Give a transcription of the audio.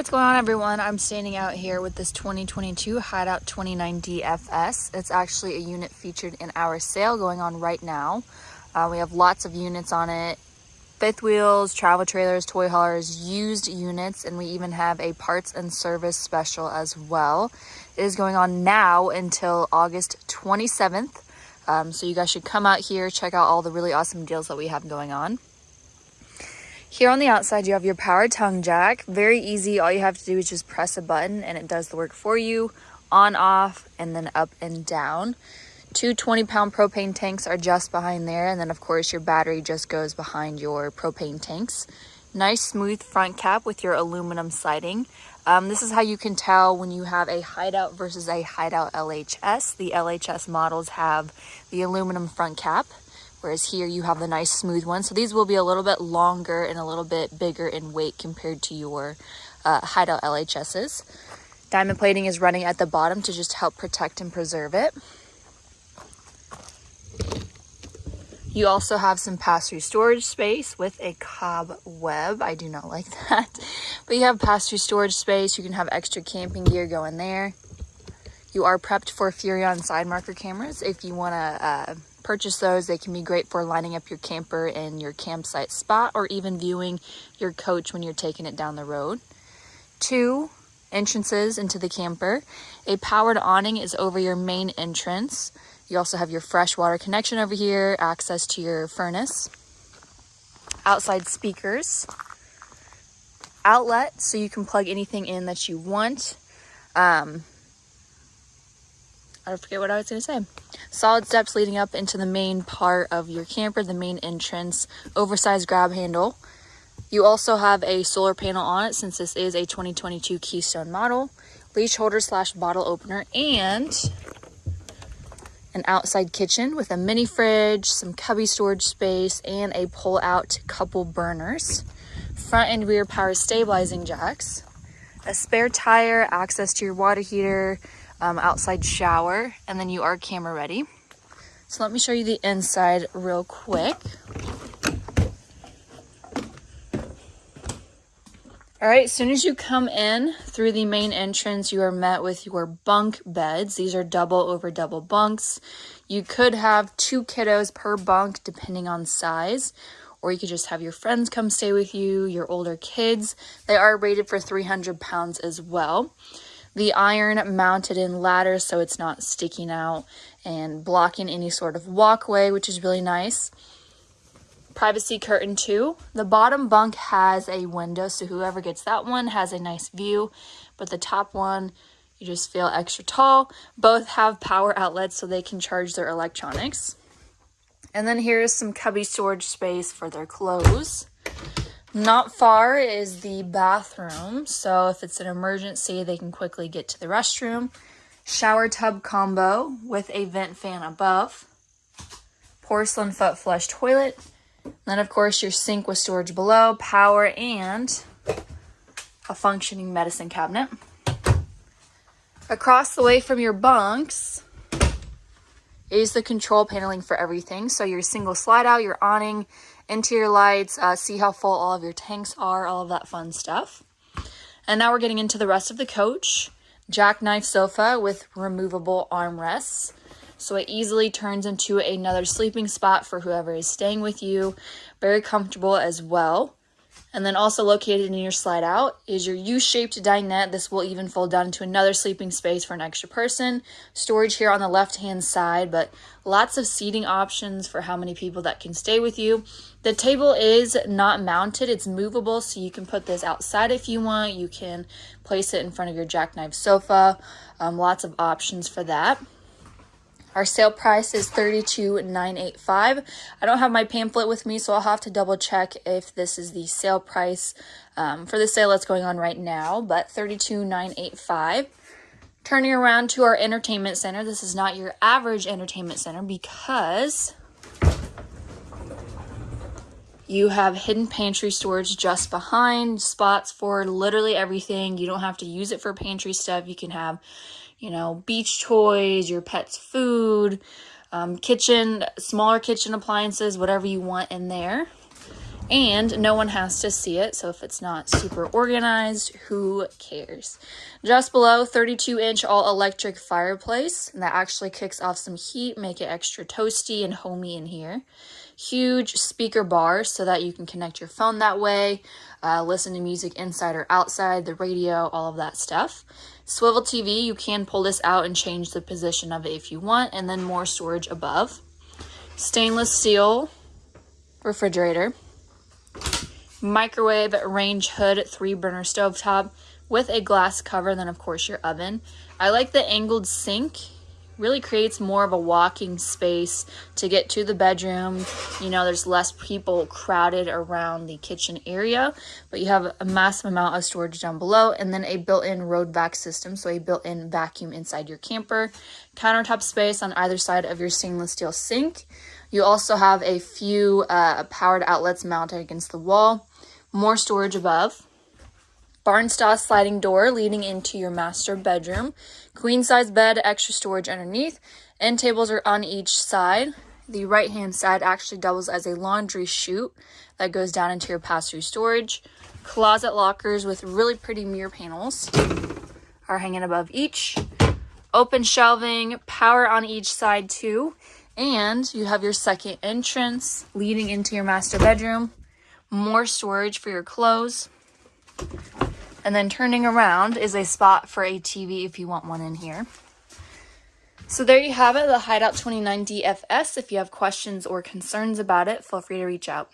what's going on everyone? I'm standing out here with this 2022 Hideout 29 DFS. It's actually a unit featured in our sale going on right now. Uh, we have lots of units on it. Fifth wheels, travel trailers, toy haulers, used units, and we even have a parts and service special as well. It is going on now until August 27th. Um, so you guys should come out here, check out all the really awesome deals that we have going on. Here on the outside, you have your power tongue jack. Very easy. All you have to do is just press a button and it does the work for you. On, off, and then up and down. Two 20 pound propane tanks are just behind there. And then of course your battery just goes behind your propane tanks. Nice smooth front cap with your aluminum siding. Um, this is how you can tell when you have a hideout versus a hideout LHS. The LHS models have the aluminum front cap whereas here you have the nice smooth one. So these will be a little bit longer and a little bit bigger in weight compared to your uh, Hideout LHSs. Diamond plating is running at the bottom to just help protect and preserve it. You also have some pass-through storage space with a cobweb. I do not like that. But you have pass-through storage space. You can have extra camping gear going there. You are prepped for Furrion side marker cameras if you want to uh, purchase those. They can be great for lining up your camper in your campsite spot or even viewing your coach when you're taking it down the road. Two entrances into the camper. A powered awning is over your main entrance. You also have your freshwater connection over here, access to your furnace. Outside speakers. Outlet, so you can plug anything in that you want. Um, I forget what I was going to say. Solid steps leading up into the main part of your camper, the main entrance, oversized grab handle. You also have a solar panel on it since this is a 2022 Keystone model, leash holder slash bottle opener, and an outside kitchen with a mini fridge, some cubby storage space, and a pull out couple burners. Front and rear power stabilizing jacks, a spare tire, access to your water heater, um, outside shower, and then you are camera ready. So let me show you the inside real quick. All right, as soon as you come in through the main entrance, you are met with your bunk beds. These are double over double bunks. You could have two kiddos per bunk depending on size, or you could just have your friends come stay with you, your older kids. They are rated for 300 pounds as well the iron mounted in ladder so it's not sticking out and blocking any sort of walkway, which is really nice. Privacy curtain too. The bottom bunk has a window, so whoever gets that one has a nice view, but the top one, you just feel extra tall. Both have power outlets so they can charge their electronics. And then here's some cubby storage space for their clothes. Not far is the bathroom, so if it's an emergency, they can quickly get to the restroom. Shower tub combo with a vent fan above. Porcelain foot flush toilet. Then, of course, your sink with storage below, power, and a functioning medicine cabinet. Across the way from your bunks is the control paneling for everything. So your single slide out, your awning, interior lights, uh, see how full all of your tanks are, all of that fun stuff. And now we're getting into the rest of the coach. Jackknife sofa with removable armrests. So it easily turns into another sleeping spot for whoever is staying with you. Very comfortable as well. And then also located in your slide out is your U-shaped dinette. This will even fold down into another sleeping space for an extra person. Storage here on the left-hand side, but lots of seating options for how many people that can stay with you. The table is not mounted. It's movable, so you can put this outside if you want. You can place it in front of your jackknife sofa. Um, lots of options for that. Our sale price is 32,985. I don't have my pamphlet with me, so I'll have to double check if this is the sale price um, for the sale that's going on right now, but 32,985. Turning around to our entertainment center, this is not your average entertainment center because you have hidden pantry storage just behind, spots for literally everything. You don't have to use it for pantry stuff. You can have you know, beach toys, your pet's food, um, kitchen, smaller kitchen appliances, whatever you want in there. and no one has to see it. So if it's not super organized, who cares? Just below 32 inch all electric fireplace that actually kicks off some heat, make it extra toasty and homey in here. Huge speaker bar so that you can connect your phone that way, uh, listen to music inside or outside, the radio, all of that stuff. Swivel TV, you can pull this out and change the position of it if you want, and then more storage above. Stainless steel refrigerator microwave range hood three burner stovetop with a glass cover then of course your oven i like the angled sink really creates more of a walking space to get to the bedroom. You know there's less people crowded around the kitchen area but you have a massive amount of storage down below and then a built-in road vac system. So a built-in vacuum inside your camper countertop space on either side of your stainless steel sink. You also have a few uh, powered outlets mounted against the wall. More storage above. Barn style sliding door leading into your master bedroom. Queen size bed, extra storage underneath. End tables are on each side. The right hand side actually doubles as a laundry chute that goes down into your pass-through storage. Closet lockers with really pretty mirror panels are hanging above each. Open shelving, power on each side too. And you have your second entrance leading into your master bedroom more storage for your clothes. And then turning around is a spot for a TV if you want one in here. So there you have it, the Hideout 29 DFS. If you have questions or concerns about it, feel free to reach out.